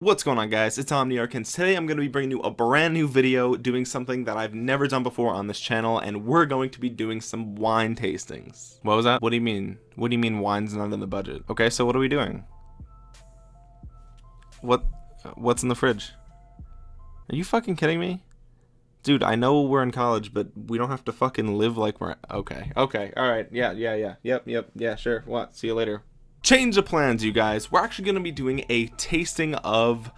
What's going on guys, it's Omniarch and today I'm going to be bringing you a brand new video doing something that I've never done before on this channel and we're going to be doing some wine tastings. What was that? What do you mean? What do you mean wine's not in the budget? Okay, so what are we doing? What? What's in the fridge? Are you fucking kidding me? Dude, I know we're in college, but we don't have to fucking live like we're... Okay, okay, alright, yeah, yeah, yeah, yep, yep, yeah, sure, what, see you later change of plans you guys. We're actually going to be doing a tasting of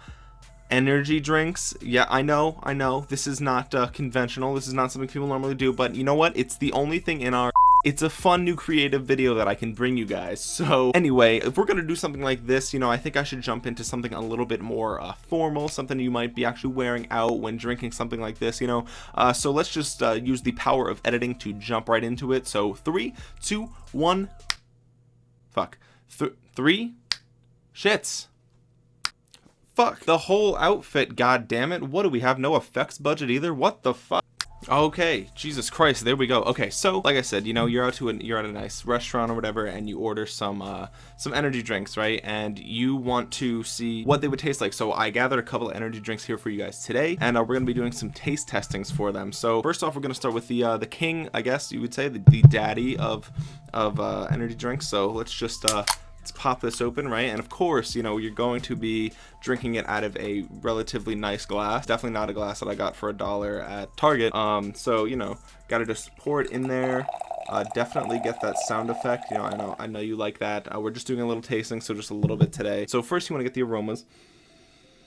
energy drinks. Yeah i know i know. This is not uh, conventional. This is not something people normally do but you know what? It's the only thing in our it's a fun new creative video that I can bring you guys. So anyway if we're gonna do something like this you know I think I should jump into something a little bit more uh, formal something you might be actually wearing out when drinking something like this you know? Uh, so let's just uh, use the power of editing to jump right into it. So three two one. Fuck Th three shits. Fuck. The whole outfit god damn it what do we have? No effects budget either? What the fuck? Okay jesus christ there we go. Okay so like i said you know you're out to a you're at a nice restaurant or whatever and you order some uh some energy drinks right? And you want to see what they would taste like. So i gathered a couple of energy drinks here for you guys today and uh, we're gonna be doing some taste testings for them. So first off we're gonna start with the uh the king i guess you would say the, the daddy of of uh energy drinks. So let's just uh let's pop this open right? And of course you know you're going to be drinking it out of a relatively nice glass. Definitely not a glass that I got for a dollar at Target. Um so you know gotta just pour it in there. Uh, definitely get that sound effect. You know I know I know you like that. Uh, we're just doing a little tasting so just a little bit today. So first you want to get the aromas.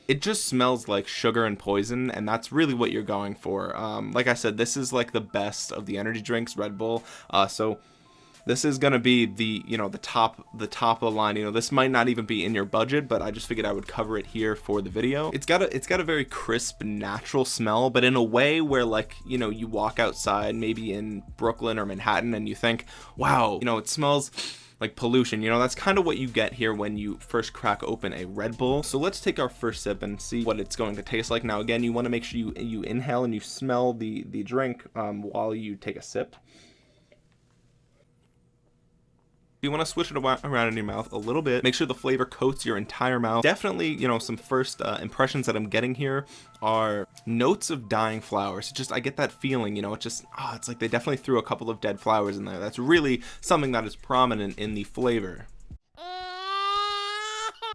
It just smells like sugar and poison and that's really what you're going for. Um, like I said this is like the best of the energy drinks Red Bull. Uh, so this is going to be the you know the top the top of the line. You know this might not even be in your budget but i just figured i would cover it here for the video. It's got a it's got a very crisp natural smell but in a way where like you know you walk outside maybe in brooklyn or manhattan and you think wow you know it smells like pollution. You know that's kind of what you get here when you first crack open a red bull. So let's take our first sip and see what it's going to taste like. Now again you want to make sure you you inhale and you smell the the drink um, while you take a sip you want to switch it around in your mouth a little bit. Make sure the flavor coats your entire mouth. Definitely you know some first uh, impressions that I'm getting here are notes of dying flowers. Just I get that feeling you know it's just oh, it's like they definitely threw a couple of dead flowers in there. That's really something that is prominent in the flavor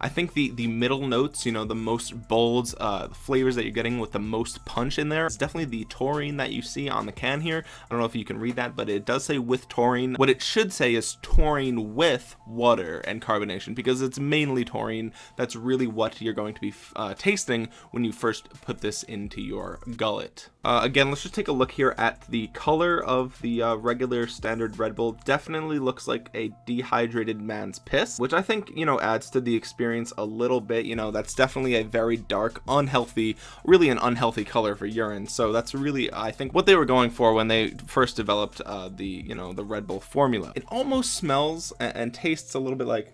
I think the the middle notes you know the most bold uh, flavors that you're getting with the most punch in there is definitely the taurine that you see on the can here. I don't know if you can read that but it does say with taurine. What it should say is taurine with water and carbonation because it's mainly taurine. That's really what you're going to be uh, tasting when you first put this into your gullet. Uh, again let's just take a look here at the color of the uh, regular standard Red Bull. Definitely looks like a dehydrated man's piss which I think you know adds to the experience experience a little bit you know that's definitely a very dark unhealthy really an unhealthy color for urine. So that's really I think what they were going for when they first developed uh, the you know the Red Bull formula. It almost smells and, and tastes a little bit like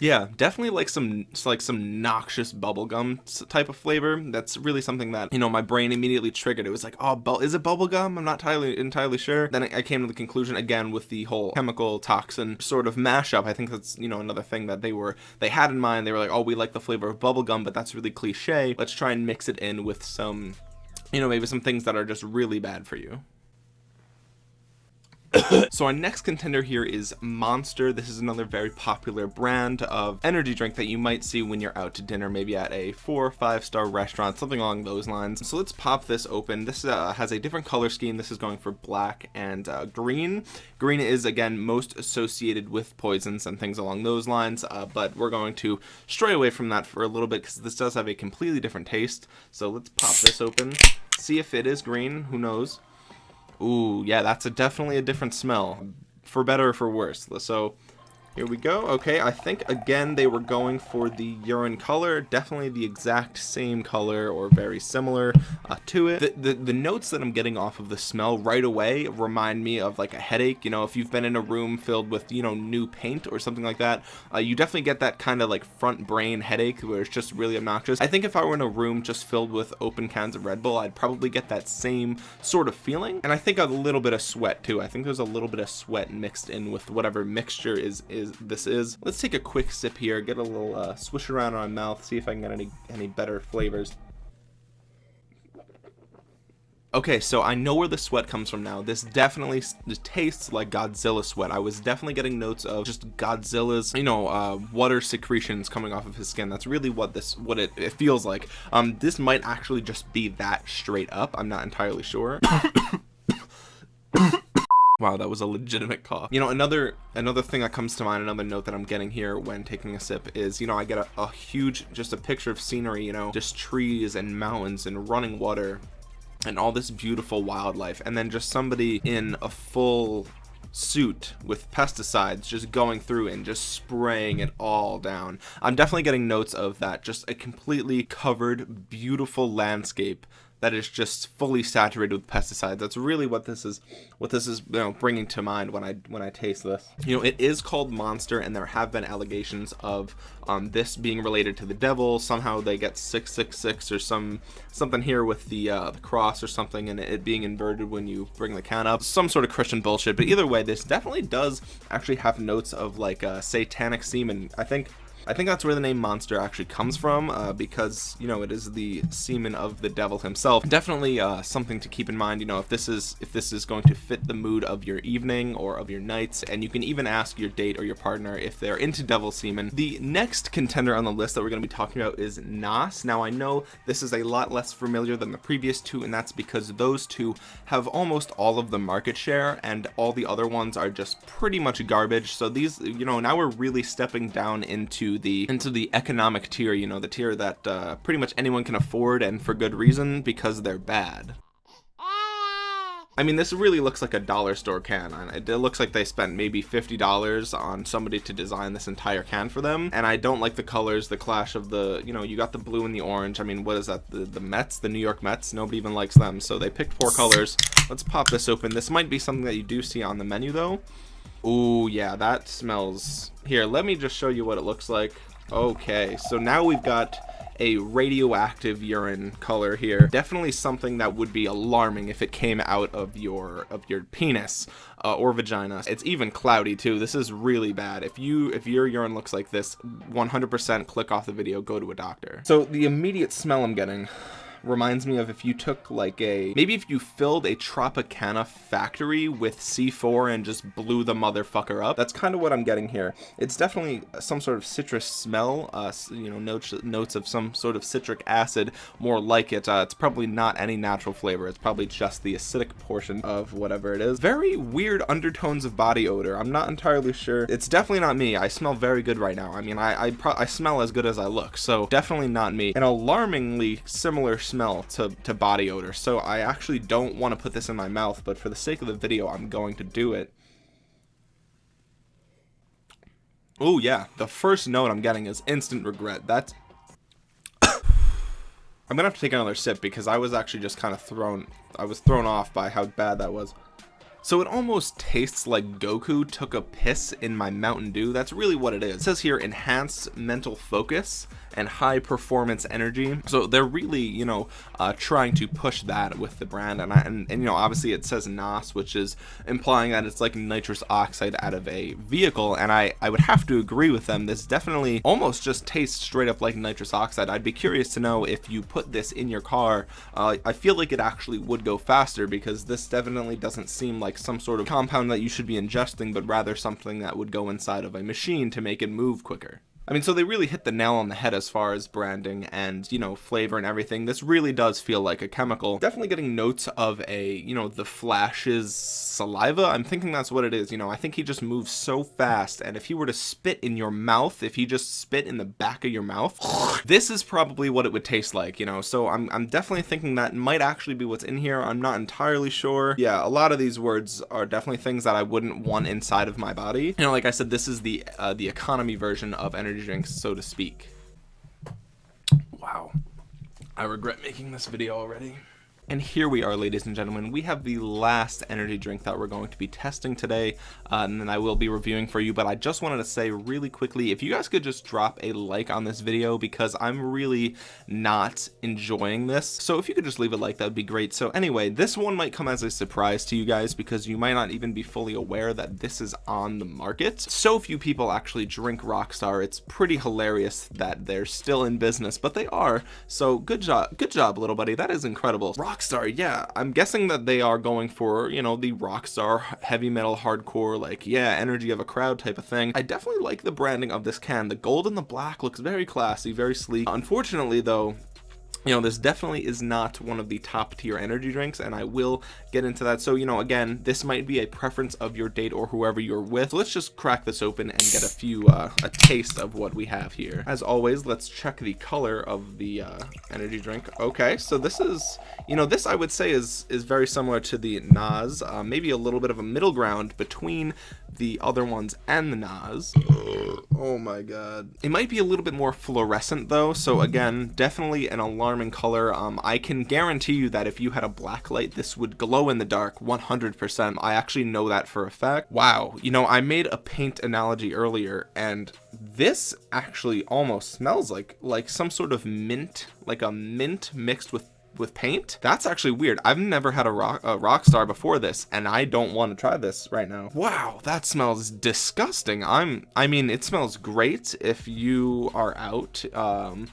yeah definitely like some like some noxious bubblegum type of flavor. That's really something that you know my brain immediately triggered. It was like oh is it bubblegum? I'm not entirely entirely sure. Then I came to the conclusion again with the whole chemical toxin sort of mashup. I think that's you know another thing that they were they had in mind. They were like oh we like the flavor of bubblegum but that's really cliche. Let's try and mix it in with some you know maybe some things that are just really bad for you so our next contender here is monster. This is another very popular brand of energy drink that you might see when you're out to dinner maybe at a four or five star restaurant something along those lines. So let's pop this open. This uh, has a different color scheme. This is going for black and uh, green. Green is again most associated with poisons and things along those lines uh, but we're going to stray away from that for a little bit because this does have a completely different taste. So let's pop this open see if it is green. Who knows Ooh, yeah, that's a definitely a different smell. For better or for worse. So here we go. Okay, I think again they were going for the urine color, definitely the exact same color or very similar uh, to it. The, the, the notes that I'm getting off of the smell right away remind me of like a headache. You know, if you've been in a room filled with you know new paint or something like that, uh, you definitely get that kind of like front brain headache where it's just really obnoxious. I think if I were in a room just filled with open cans of Red Bull, I'd probably get that same sort of feeling. And I think a little bit of sweat too. I think there's a little bit of sweat mixed in with whatever mixture is, is is this is. Let's take a quick sip here, get a little uh, swish around on my mouth, see if I can get any any better flavors. Okay, so I know where the sweat comes from now. This definitely tastes like Godzilla sweat. I was definitely getting notes of just Godzilla's, you know, uh, water secretions coming off of his skin. That's really what this, what it, it feels like. Um, this might actually just be that straight up. I'm not entirely sure. Wow, that was a legitimate cough. You know, another another thing that comes to mind, another note that I'm getting here when taking a sip is, you know, I get a, a huge, just a picture of scenery, you know, just trees and mountains and running water and all this beautiful wildlife and then just somebody in a full suit with pesticides just going through and just spraying it all down i'm definitely getting notes of that just a completely covered beautiful landscape that is just fully saturated with pesticides. That's really what this is what this is you know bringing to mind when I when I taste this. You know, it is called Monster and there have been allegations of um, this being related to the devil. Somehow they get 666 or some something here with the, uh, the cross or something and it being inverted when you bring the count up. Some sort of Christian bullshit. But either way, this definitely does actually have notes of like uh, satanic semen. I think I think that's where the name monster actually comes from uh, because you know it is the semen of the devil himself. Definitely uh, something to keep in mind you know if this is if this is going to fit the mood of your evening or of your nights and you can even ask your date or your partner if they're into devil semen. The next contender on the list that we're going to be talking about is NOS. Now I know this is a lot less familiar than the previous two and that's because those two have almost all of the market share and all the other ones are just pretty much garbage. So these you know now we're really stepping down into the into the economic tier you know the tier that uh, pretty much anyone can afford and for good reason because they're bad I mean, this really looks like a dollar store can. It looks like they spent maybe $50 on somebody to design this entire can for them. And I don't like the colors, the clash of the, you know, you got the blue and the orange. I mean, what is that? The, the Mets, the New York Mets? Nobody even likes them. So they picked four colors. Let's pop this open. This might be something that you do see on the menu though. Oh yeah, that smells. Here, let me just show you what it looks like. Okay, so now we've got a radioactive urine color here. Definitely something that would be alarming if it came out of your of your penis uh, or vagina. It's even cloudy too. This is really bad. If you if your urine looks like this, 100% click off the video, go to a doctor. So the immediate smell I'm getting reminds me of if you took like a maybe if you filled a Tropicana factory with C4 and just blew the motherfucker up. That's kind of what I'm getting here. It's definitely some sort of citrus smell, uh, you know, notes notes of some sort of citric acid, more like it. Uh, it's probably not any natural flavor. It's probably just the acidic portion of whatever it is. Very weird undertones of body odor. I'm not entirely sure. It's definitely not me. I smell very good right now. I mean, I I, I smell as good as I look, so definitely not me. An alarmingly similar smell to, to body odor. So I actually don't want to put this in my mouth, but for the sake of the video, I'm going to do it. Oh yeah, the first note I'm getting is instant regret. That's... I'm gonna have to take another sip because I was actually just kind of thrown, I was thrown off by how bad that was. So it almost tastes like Goku took a piss in my Mountain Dew. That's really what it is. It says here enhanced mental focus and high performance energy. So they're really, you know, uh, trying to push that with the brand. And, I, and, and, you know, obviously it says NOS, which is implying that it's like nitrous oxide out of a vehicle. And I, I would have to agree with them. This definitely almost just tastes straight up like nitrous oxide. I'd be curious to know if you put this in your car, uh, I feel like it actually would go faster because this definitely doesn't seem like some sort of compound that you should be ingesting, but rather something that would go inside of a machine to make it move quicker. I mean, so they really hit the nail on the head as far as branding and, you know, flavor and everything. This really does feel like a chemical. Definitely getting notes of a, you know, the Flash's saliva. I'm thinking that's what it is. You know, I think he just moves so fast. And if he were to spit in your mouth, if he just spit in the back of your mouth, this is probably what it would taste like, you know. So I'm, I'm definitely thinking that might actually be what's in here. I'm not entirely sure. Yeah, a lot of these words are definitely things that I wouldn't want inside of my body. You know, like I said, this is the, uh, the economy version of energy drinks, so to speak. Wow. I regret making this video already. And here we are, ladies and gentlemen. We have the last energy drink that we're going to be testing today, uh, and then I will be reviewing for you. But I just wanted to say really quickly, if you guys could just drop a like on this video because I'm really not enjoying this. So if you could just leave a like, that would be great. So anyway, this one might come as a surprise to you guys because you might not even be fully aware that this is on the market. So few people actually drink Rockstar. It's pretty hilarious that they're still in business, but they are. So good job, good job, little buddy. That is incredible. Rockstar Rockstar, yeah, I'm guessing that they are going for, you know, the Rockstar heavy metal hardcore, like, yeah, energy of a crowd type of thing. I definitely like the branding of this can. The gold and the black looks very classy, very sleek. Unfortunately, though, you know this definitely is not one of the top tier energy drinks and i will get into that. So you know again this might be a preference of your date or whoever you're with. So let's just crack this open and get a few uh, a taste of what we have here. As always let's check the color of the uh, energy drink. Okay so this is you know this i would say is is very similar to the NOS uh, maybe a little bit of a middle ground between the other ones and the NOS oh my god it might be a little bit more fluorescent though so again definitely an alarming color. Um, I can guarantee you that if you had a black light, this would glow in the dark 100%. I actually know that for a fact. Wow, you know, I made a paint analogy earlier, and this actually almost smells like like some sort of mint, like a mint mixed with with paint? That's actually weird. I've never had a rock a rock star before this and i don't want to try this right now. Wow that smells disgusting. I'm i mean it smells great if you are out um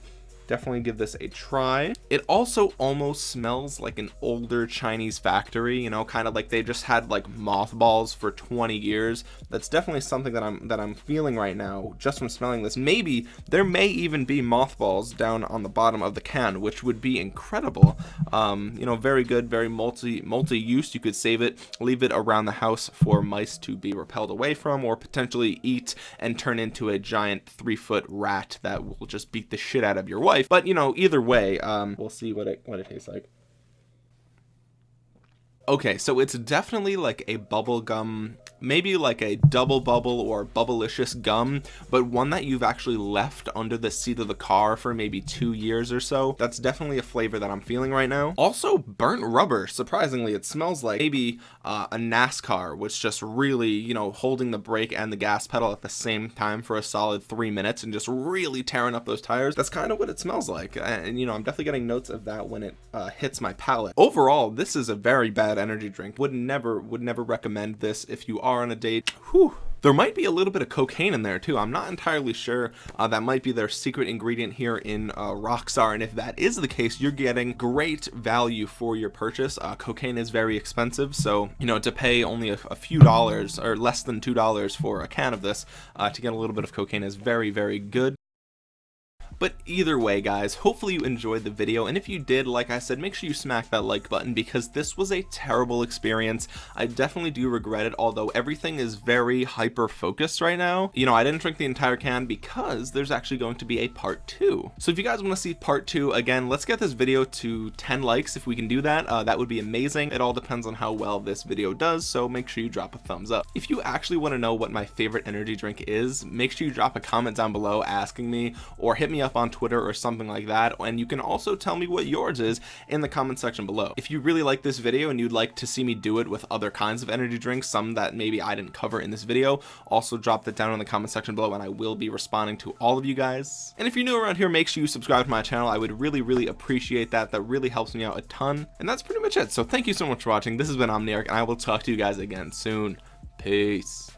definitely give this a try. It also almost smells like an older chinese factory you know kind of like they just had like mothballs for 20 years. That's definitely something that i'm that i'm feeling right now just from smelling this. Maybe there may even be mothballs down on the bottom of the can which would be incredible. Um you know very good very multi multi-use. You could save it leave it around the house for mice to be repelled away from or potentially eat and turn into a giant three foot rat that will just beat the shit out of your wife life. But you know, either way, um, we'll see what it what it tastes like. Okay, so it's definitely like a bubblegum maybe like a double bubble or bubblicious gum but one that you've actually left under the seat of the car for maybe two years or so. That's definitely a flavor that i'm feeling right now. Also burnt rubber. Surprisingly it smells like maybe uh, a nascar which just really you know holding the brake and the gas pedal at the same time for a solid three minutes and just really tearing up those tires. That's kind of what it smells like and you know i'm definitely getting notes of that when it uh, hits my palate. Overall this is a very bad energy drink. Would never would never recommend this if you are on a date. Whew. there might be a little bit of cocaine in there too. I'm not entirely sure uh, that might be their secret ingredient here in uh, rockstar. And if that is the case you're getting great value for your purchase. Uh, cocaine is very expensive so you know to pay only a, a few dollars or less than two dollars for a can of this uh, to get a little bit of cocaine is very very good but either way, guys, hopefully you enjoyed the video. And if you did, like I said, make sure you smack that like button because this was a terrible experience. I definitely do regret it, although everything is very hyper focused right now. You know, I didn't drink the entire can because there's actually going to be a part two. So if you guys want to see part two, again, let's get this video to 10 likes. If we can do that, uh, that would be amazing. It all depends on how well this video does. So make sure you drop a thumbs up. If you actually want to know what my favorite energy drink is, make sure you drop a comment down below asking me or hit me up up on Twitter or something like that and you can also tell me what yours is in the comment section below. If you really like this video and you'd like to see me do it with other kinds of energy drinks some that maybe I didn't cover in this video also drop that down in the comment section below and I will be responding to all of you guys. And if you're new around here make sure you subscribe to my channel. I would really really appreciate that. That really helps me out a ton. And that's pretty much it. So thank you so much for watching. This has been Omniarch and I will talk to you guys again soon. Peace